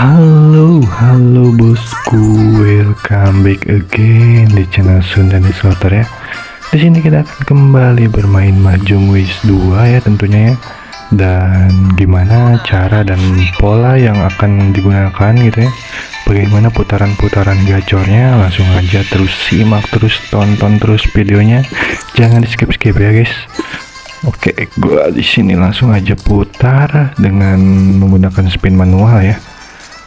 Halo, halo bosku, welcome back again di channel Sunda Slotter ya. Di sini kita akan kembali bermain Mahjong Wish 2 ya tentunya ya. Dan gimana cara dan pola yang akan digunakan gitu ya. Bagaimana putaran-putaran gacornya, langsung aja terus simak terus tonton terus videonya. Jangan di skip-skip ya guys. Oke, gua di sini langsung aja putar dengan menggunakan spin manual ya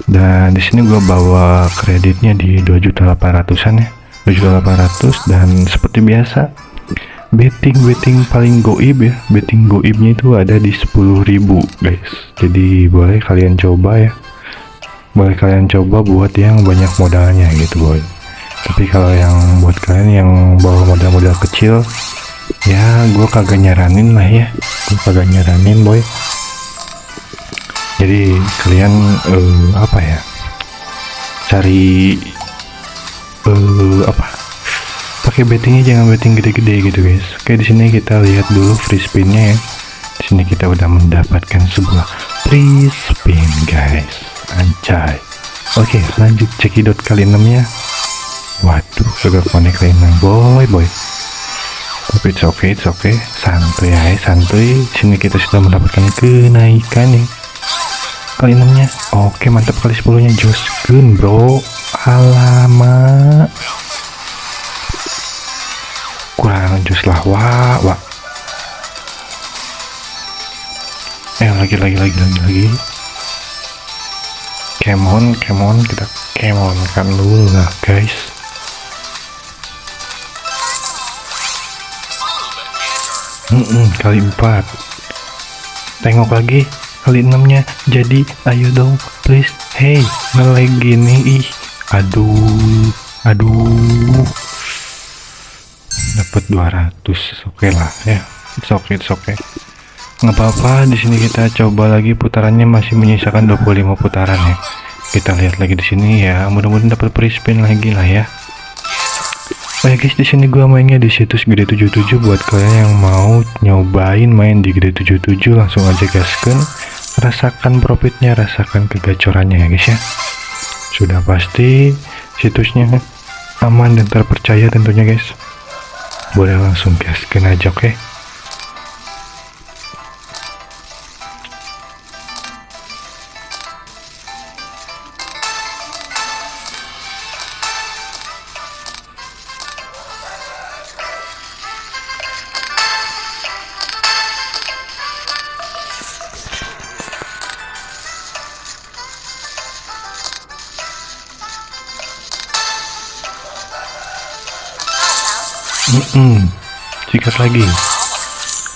dan di sini gue bawa kreditnya di 2.800an ya. 2.800 dan seperti biasa betting betting paling goib ya. Betting goibnya itu ada di 10.000 guys. Jadi boleh kalian coba ya. Boleh kalian coba buat yang banyak modalnya gitu boy. Tapi kalau yang buat kalian yang bawa modal-modal kecil ya gue kagak nyaranin lah ya. Gue kagak nyaranin boy jadi kalian uh, apa ya? Cari uh, apa? Pakai bettingnya jangan betting gede-gede gitu guys. Oke di sini kita lihat dulu free spinnya ya. Di sini kita udah mendapatkan sebuah free spin guys. Anjay. Oke lanjut cekidot kali 6 ya. Waduh connect kali 6 boy boy. Tapi it's okay it's okay. Santuy ya santuy. Sini kita sudah mendapatkan kenaikan nih kali enamnya oke mantap kali 10 nya Josgun bro. Alamak. Kurang jus lah. Wah wah. Eh lagi lagi lagi lagi lagi. Kemon kemon kita kemon kan dulu lah guys. Mm -mm, kali empat. Tengok lagi kali enamnya. Jadi ayo dong please. Hey ngelag gini ih. Aduh aduh. Dapat 200 oke okay lah ya. It's okay it's okay. Nggak apa-apa di sini kita coba lagi putarannya masih menyisakan 25 putaran ya. Kita lihat lagi di sini ya. Mudah-mudahan dapat free spin lagi lah ya Ya guys, di sini gua mainnya di situs Gede 77 buat kalian yang mau nyobain main di Gede 77 langsung aja gaskan. Rasakan profitnya, rasakan kegacorannya ya guys ya. Sudah pasti situsnya aman dan terpercaya tentunya guys. Boleh langsung gaskan aja oke. Okay? Mm -mm. sikat lagi.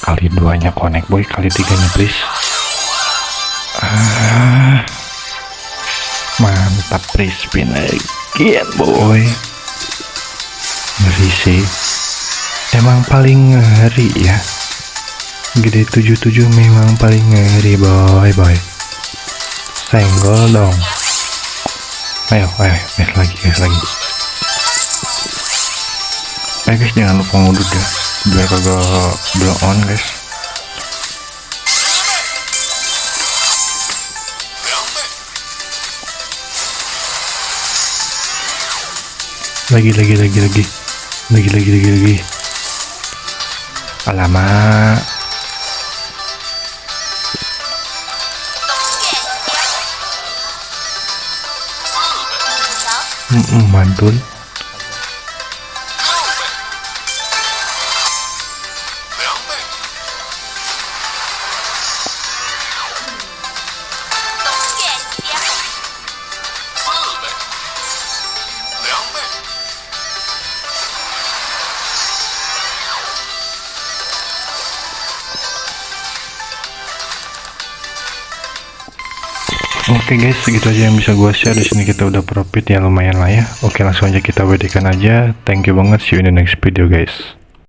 Kali duanya connect boy. Kali tiganya please. Ah, mantap free spin again boy. Ngeri sih. Emang paling ngeri ya. Gede 77 memang paling ngeri boy boy. Senggol dong. Ayo ayo guys lagi guys lagi eh guys jangan lupa ngudut ya biar kagak blow on guys. Lagi lagi lagi lagi. Lagi lagi lagi lagi. Alamak mm -mm, mantul Oke okay guys, segitu aja yang bisa gue share di sini kita udah profit ya lumayan lah ya. Oke, langsung aja kita WD-kan aja. Thank you banget. See you in the next video guys.